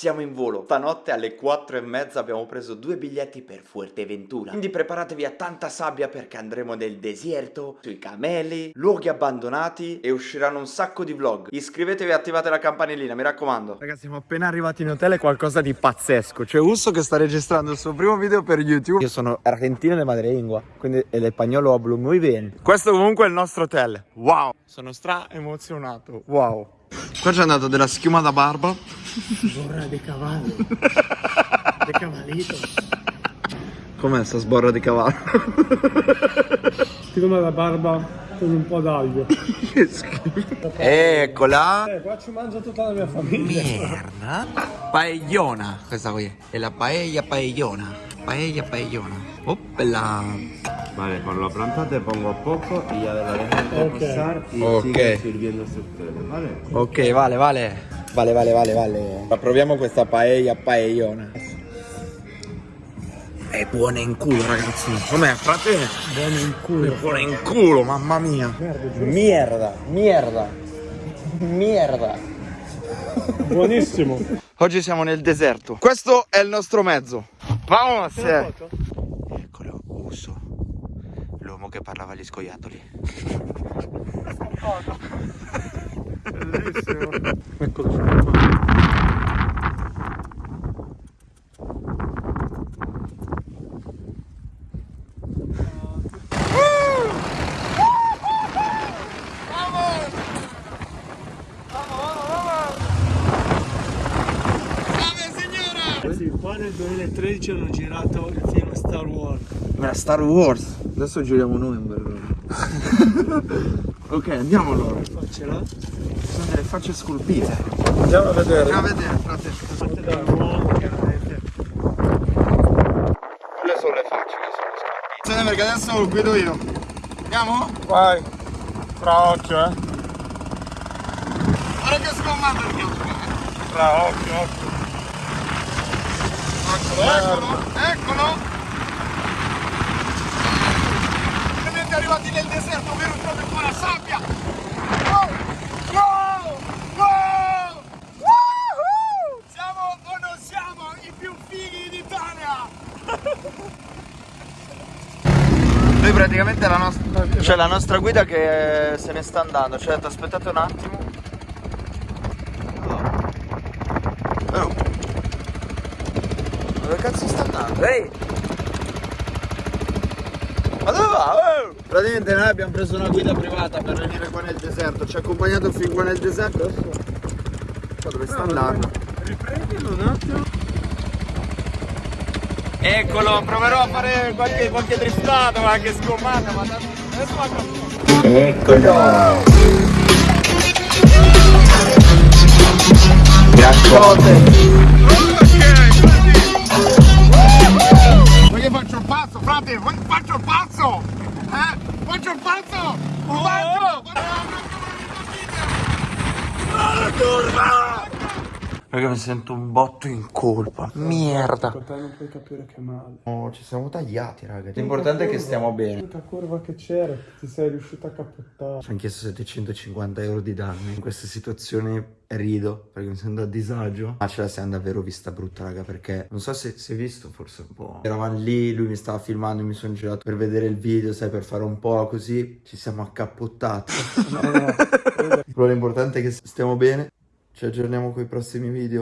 siamo in volo. Stanotte alle 4 e mezza abbiamo preso due biglietti per Fuerteventura. Quindi preparatevi a tanta sabbia perché andremo nel deserto, sui cameli, luoghi abbandonati e usciranno un sacco di vlog. Iscrivetevi e attivate la campanellina, mi raccomando. Ragazzi, siamo appena arrivati in hotel, è qualcosa di pazzesco. C'è Usso che sta registrando il suo primo video per YouTube. Io sono argentino de madrelingua, quindi l'espagnolo hablo muy bene. Questo comunque è il nostro hotel. Wow! Sono stra emozionato. Wow! Qua c'è andato della schiuma da barba. Borra de cavallo. de cavallito. Com'è sta sborra di cavallo? Scrivimi la barba con un po' d'aglio. che schifo. Eccola. Eh, qua ci mangia tutta la mia famiglia. Merda. Paellona. Questa qui è la paella paellona. Paella paellona. Oppela. Vale, con la planta te pongo poco y ya de la dejas reposar y Ok. sigues sirviéndose ustedes, ¿vale? Ok, vale, vale. Vale, vale, vale, vale. Proviamo questa paella paellona. È buona in culo, ragazzi. Com'è, frate? Buono in culo. È buona in culo, mamma mia. Merda, merda. Merda. Buonissimo. Oggi siamo nel deserto. Questo è il nostro mezzo. Vamos! Che parlava agli scoiattoli. Bellissimo. Eccolo qua. Qua nel 2013 hanno girato il film Star Wars. Era Star Wars. Adesso giriamo noi un bel Ok, andiamo allora. Sono delle facce scolpite. Andiamo a vedere. Andiamo a vedere, frate. Quelle sono le facce che sono scolpite. Attenzione perché adesso lo guido io. Andiamo? Vai. Fra occhio, eh. Guarda che scomando il mio. Fra occhio, occhio. Eccolo, eccolo, eccolo. Vedete arrivati nel deserto, vero proprio qua la sabbia. Wow, wow. Woohoo! Siamo o non siamo i più fighi d'Italia? Noi praticamente la nostra c'è la nostra guida che se ne sta andando, cioè aspettate un attimo. Oh. Dove cazzo sta andando? Ehi! Ma dove va? Oh! Praticamente noi abbiamo preso una guida privata per venire qua nel deserto, ci ha accompagnato fin qua nel deserto, adesso qua dove sta andando? Riprendilo un attimo. Eccolo, proverò a fare qualche, qualche driftata, qualche sgommata, ma adesso va Eccolo! Vuoi Faccio il pazzo! Un pazzo! La curva! Raga mi sento un botto in colpa. Merda. Con te non puoi capire che male. No, ci siamo tagliati, raga. L'importante è che stiamo bene. L'unica curva che c'era, ti sei riuscito a cappottare. Ci hanno chiesto 750 euro di danni. In questa situazione rido perché mi sento a disagio. Ma ce la siamo davvero vista brutta, raga. Perché non so se si è visto, forse un po'. Eravamo lì, lui mi stava filmando, mi sono girato per vedere il video, sai, per fare un po' così. Ci siamo accappottati. No, no. Però l'importante è che stiamo bene. Ci aggiorniamo con i prossimi video.